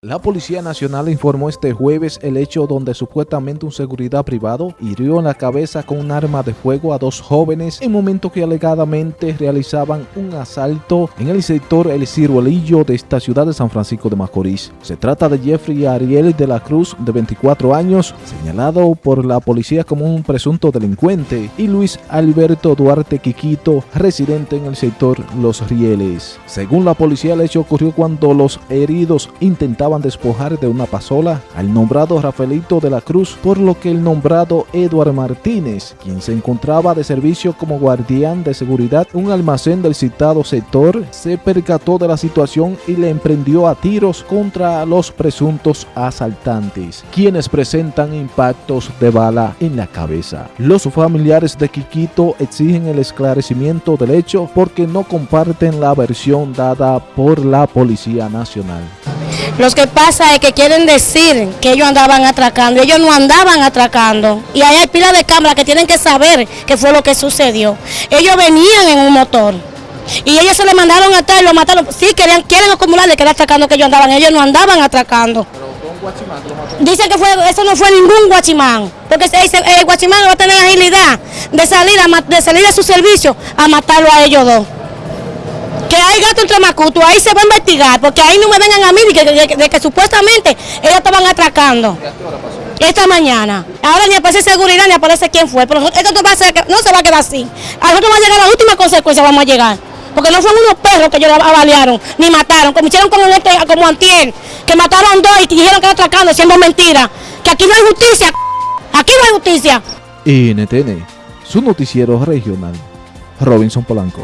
La Policía Nacional informó este jueves el hecho donde supuestamente un seguridad privado hirió en la cabeza con un arma de fuego a dos jóvenes en momento que alegadamente realizaban un asalto en el sector El Ciruelillo de esta ciudad de San Francisco de Macorís. Se trata de Jeffrey Ariel de la Cruz, de 24 años, señalado por la policía como un presunto delincuente, y Luis Alberto Duarte Quiquito, residente en el sector Los Rieles. Según la policía, el hecho ocurrió cuando los heridos intentaban despojar de una pasola al nombrado Rafaelito de la Cruz, por lo que el nombrado Eduard Martínez, quien se encontraba de servicio como guardián de seguridad un almacén del citado sector, se percató de la situación y le emprendió a tiros contra los presuntos asaltantes, quienes presentan impactos de bala en la cabeza. Los familiares de Quiquito exigen el esclarecimiento del hecho porque no comparten la versión dada por la Policía Nacional. Lo que pasa es que quieren decir que ellos andaban atracando. Ellos no andaban atracando. Y ahí hay pila de cámaras que tienen que saber qué fue lo que sucedió. Ellos venían en un motor. Y ellos se le mandaron a y lo mataron. Sí, querían, quieren acumular de que era atracando que ellos andaban. Ellos no andaban atracando. Dicen que fue, eso no fue ningún guachimán. Porque el guachimán va a tener agilidad de salir, a, de salir de su servicio a matarlo a ellos dos que hay gato entre macuto, ahí se va a investigar, porque ahí no me vengan a mí de que, supuestamente ellos estaban atracando. Esta mañana. Ahora ni aparece seguridad ni aparece quién fue, pero esto no, va a ser, no se va a quedar así. A nosotros va a llegar la última consecuencia, vamos a llegar. Porque no fueron unos perros que ellos avaliaron, ni mataron, como hicieron como, este, como Antier, que mataron dos y dijeron que era atracando, siendo mentira. Que aquí no hay justicia, aquí no hay justicia. NTN, su noticiero regional, Robinson Polanco.